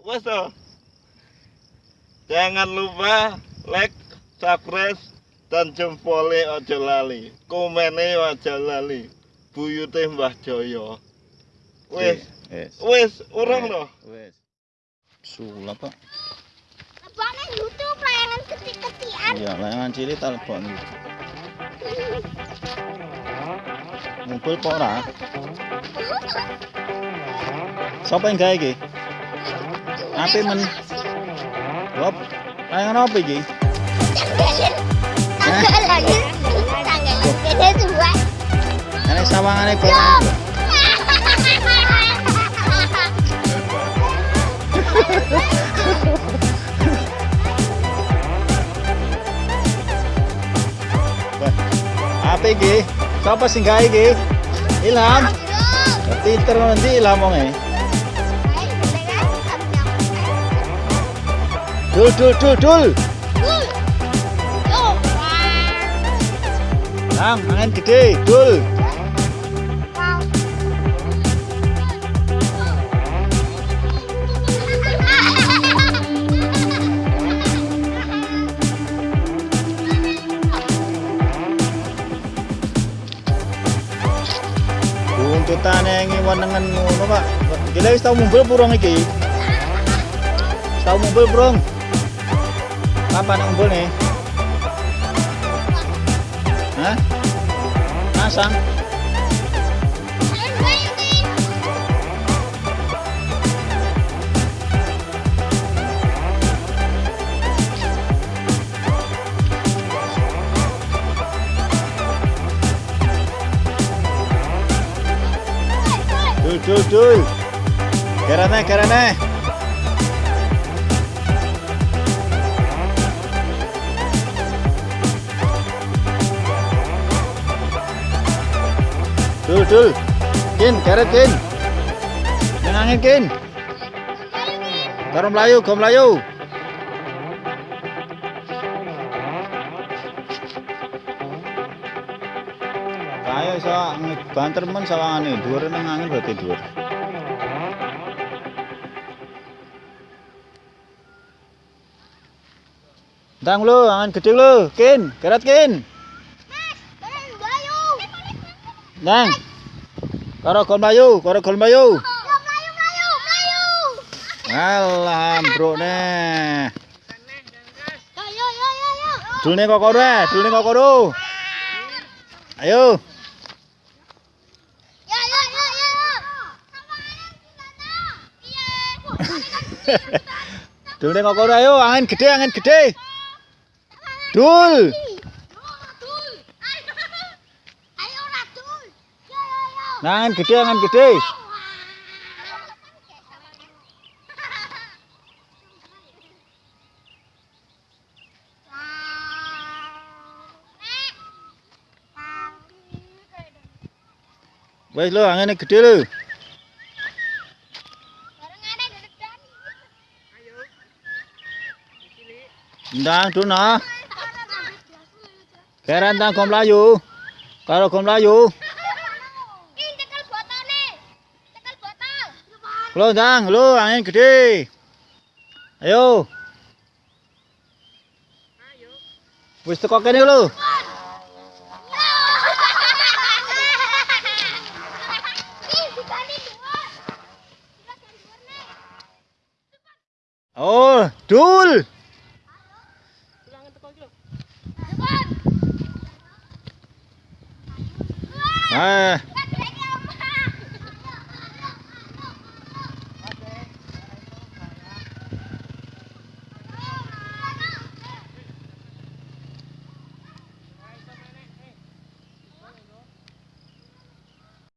Wes toh. Jangan lupa like, subscribe, dan jempolnya ojo lali. Komennya ojo lali. Buyute Mbah Joyo. Wes, Wes. wes, urung loh. Wes. Sulap, Pak. Leboknya YouTube layangan kecil-kecilan. Iya, layangan cilik tak lebok niku. Ngumpul kok ora? Sapa yang gawe iki? Ape men? Wop. Layangan apa iki? Tanggal lagi. Tanggal dua. Sawangane kok. Apa iki? Sapa sing gawe iki? Ilham. Pinter nanti Ilham wong e. Dul dul dul dul. Nang, angin gede, dul. Buntutane ngiwenengen ngono, Pak. Gila wis mumbul burung iki. Tau mumbul burung. Kapan mumbul nih? Hah? Masang? Dul dul dul. Kerane kerane. Dul. Kin, keret kin. Nang angin kin. Karo melayu, go melayu. Kayak iso banter men sawangane, dhuwur nang angin berarti dhuwur. Ndang lu, angin gede lu, kin, keret kin. Nang. Karo gol mlayu, karo gol mlayu. yo yo yo. Dulne kok ora, eh, dulne kok ora. Ayo. Ya ya ya ya. Dulne kok ora, ayo angin gede, angin gede. Dul. Nah, angin gede, angin gede. Wes lo, anginnya gede lo. Ndang duna. Keren tang gom layu. Karo gom layu. Lo ndang, lo angin gede. Ayo. Wis teko kene lo. Oh, dul. Eh,